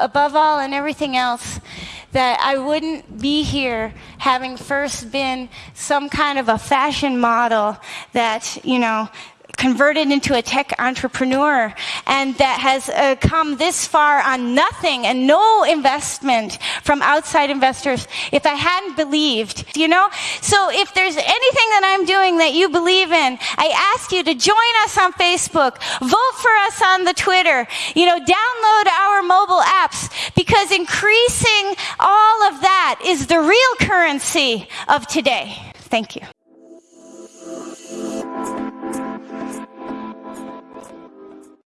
above all and everything else, that I wouldn't be here having first been some kind of a fashion model that, you know, converted into a tech entrepreneur and that has uh, come this far on nothing and no investment from outside investors if I hadn't believed, you know? So if there's anything that I'm doing that you believe in, I ask you to join us on Facebook, vote for us on the Twitter, you know, download our because increasing all of that is the real currency of today. Thank you.